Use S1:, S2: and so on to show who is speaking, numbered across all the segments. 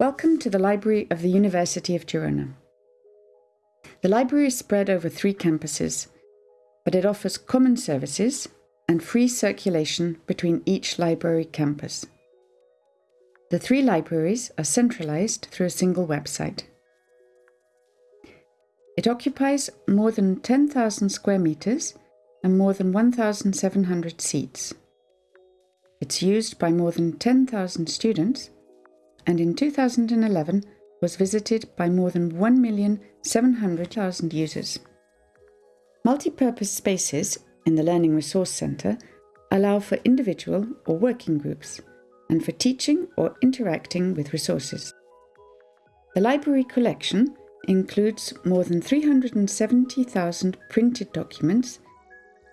S1: Welcome to the Library of the University of Girona. The library is spread over three campuses, but it offers common services and free circulation between each library campus. The three libraries are centralized through a single website. It occupies more than 10,000 square meters and more than 1,700 seats. It's used by more than 10,000 students and in 2011 was visited by more than 1,700,000 users. Multipurpose spaces in the Learning Resource Centre allow for individual or working groups and for teaching or interacting with resources. The library collection includes more than 370,000 printed documents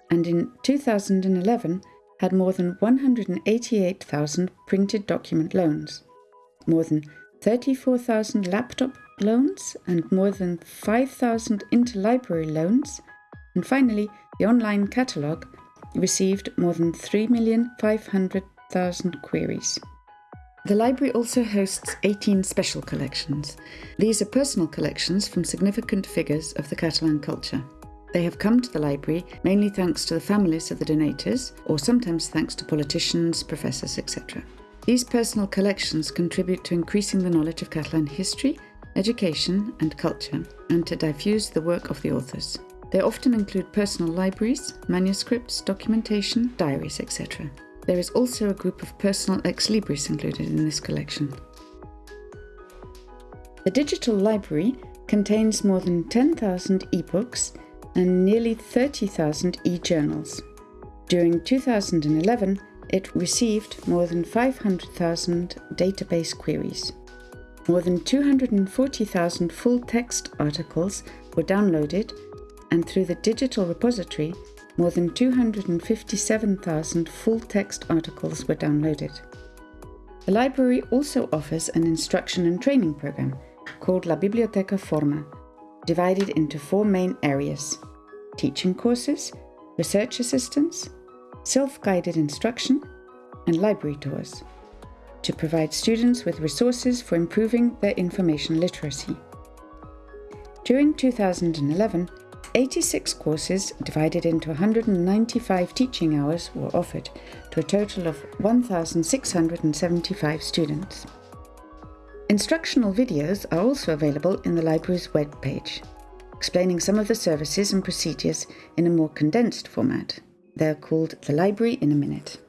S1: and in 2011 had more than 188,000 printed document loans more than 34,000 laptop loans and more than 5,000 interlibrary loans. And finally, the online catalogue received more than 3,500,000 queries. The library also hosts 18 special collections. These are personal collections from significant figures of the Catalan culture. They have come to the library mainly thanks to the families of the donators, or sometimes thanks to politicians, professors, etc. These personal collections contribute to increasing the knowledge of Catalan history, education and culture, and to diffuse the work of the authors. They often include personal libraries, manuscripts, documentation, diaries, etc. There is also a group of personal ex libris included in this collection. The digital library contains more than 10,000 e-books and nearly 30,000 e-journals. During 2011, it received more than 500,000 database queries. More than 240,000 full text articles were downloaded, and through the digital repository, more than 257,000 full text articles were downloaded. The library also offers an instruction and training program called La Biblioteca Forma, divided into four main areas teaching courses, research assistance, self-guided instruction and library tours to provide students with resources for improving their information literacy. During 2011, 86 courses divided into 195 teaching hours were offered to a total of 1,675 students. Instructional videos are also available in the library's webpage, explaining some of the services and procedures in a more condensed format. They're called The Library in a Minute.